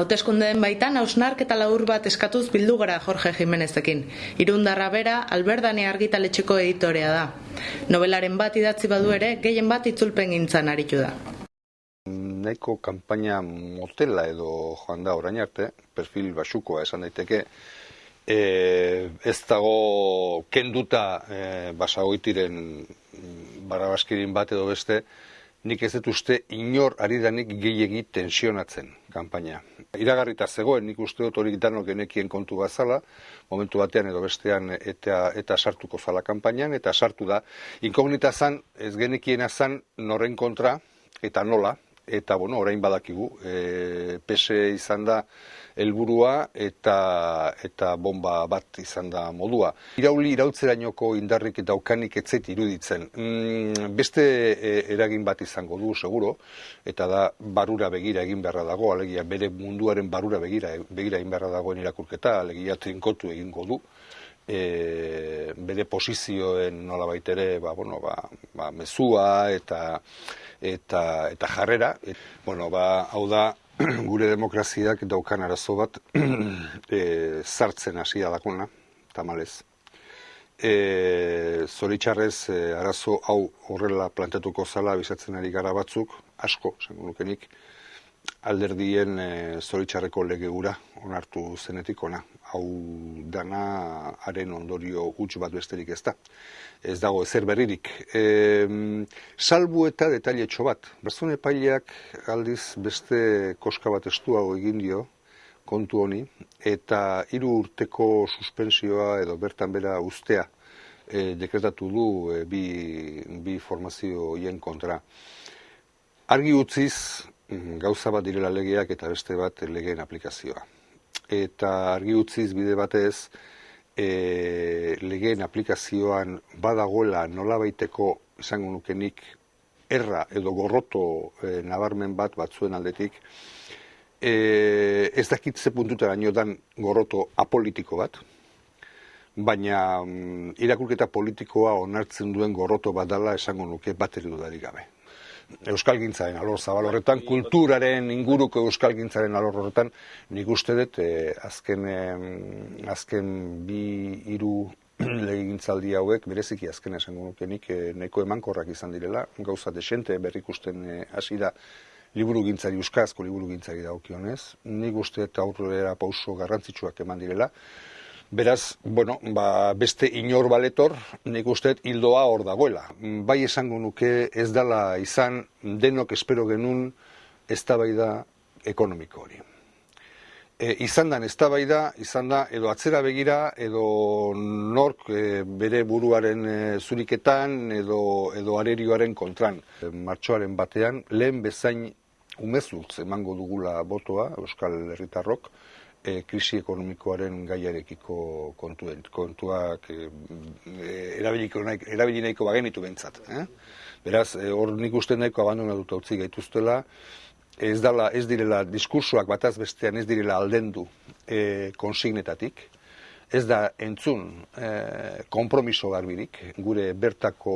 Hauteskundeen baitan hausnark eta laur bat eskatuz bildu gara Jorge Jimenezekin. Irundarra bera, Alberdani argitaletxeko editorea da. Nobelaren bat idatzi badu ere, gehien bat itzulpen gintzan aritu da. Nahiko kanpaina motela edo joan da orain arte, perfil basukoa esan daiteke, e, ez dago kenduta e, basagoitiren barabaskirin bat edo beste, nik ez dut uste inor ari danik gehiegi tensionatzen kanpaina. Iragarrita zegoen nik uste dut hori danok genekien kontu bazala, momentu batean edo bestean eta, eta sartuko zala kanpainan, eta sartu da. Inkognita zan, ez genekiena zan noren kontra, eta nola, eta bueno, orain badakigu, e, pese izan da helburua eta eta bomba bat izan da modua. Irauli irautzerainoko indarrik eta okanik etzet iruditzen. Mm, beste e, eragin bat izango du seguro eta da barura begira egin beharra dago, alegia bere munduaren barura begira begira egin beharra dagoen irakurketa, alegia trinkotu egingo du. E, bere posizioen nola baitere ba, bueno, ba, ba, mezua eta eta, eta jarrera. Bueno, ba, hau da, gure demokraziak daukan arazo bat e, zartzen hasi dakona, tamalez. E, zoritxarrez, e, arazo hau horrela plantatuko zala bizatzen ari gara batzuk, asko, zengu nukenik, alderdien e, zoritxarreko lege gura onartu zenetik ona. Hau dana haren ondorio huts bat besterik ez da ez dago ezer berririk. E, salbu eta detailetxo bat. Barzun epaileak aldiz beste koska bat estuago egin dio kontu honi, eta hiru urteko suspensioa edo bertan bera ustea e, dekretatu du e, bi, bi formazio hien kontra. Argi utziz, gauza bat direla legeak eta beste bat legeen aplikazioa. Eta argi utziz bide batez, e, legeen aplikazioan badagoela nolabaiteko izango nukenik erra edo gorroto e, nabarmen bat batzuen aldetik, e, ez dakit ze puntutara dan gorroto apolitiko bat, baina mm, irakurketa politikoa onartzen duen gorroto bat dala esango nuke bateri dudarik gabe euskalgintzaren alor zabal horretan, kulturaren inguruko euskalgintzaren alor horretan, nik uste dut eh, azken, eh, azken bi hiru legigintzaldi hauek, bereziki azken esango nuke nik eh, neko emankorrak izan direla, gauza desente berrikusten eh, hasi da liburu gintzari, euskazko liburu gintzari daukionez, nik uste eta aurrera pauso garrantzitsuak eman direla, Beraz, bueno, ba, beste inor baletor, nik uste hildoa hor dagoela. Bai esango nuke ez dala izan denok espero genun eztabaida ekonomiko hori. E, izan dan eztabaida, izan da edo atzera begira, edo nork e, bere buruaren e, zuriketan, edo, edo arerioaren kontran. E, martxoaren batean, lehen bezain umezultz emango dugula botoa, Euskal Herritarrok, e, krisi ekonomikoaren gaiarekiko kontuen, kontuak e, erabili nahiko bagenitu bentsat. Eh? Beraz, e, hor nik uste nahiko abandonatuta utzi gaituztela, ez, dala, ez direla diskursoak bataz bestean ez direla aldendu e, konsignetatik, ez da entzun e, kompromiso garbirik, gure bertako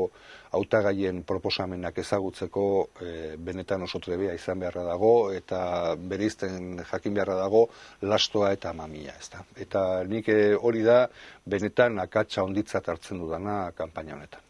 hautagaien proposamenak ezagutzeko e, benetan oso trebea izan beharra dago eta berizten jakin beharra dago lastoa eta mamia, ez da. Eta nik e, hori da benetan akatsa onditzat hartzen dudana kanpaina honetan.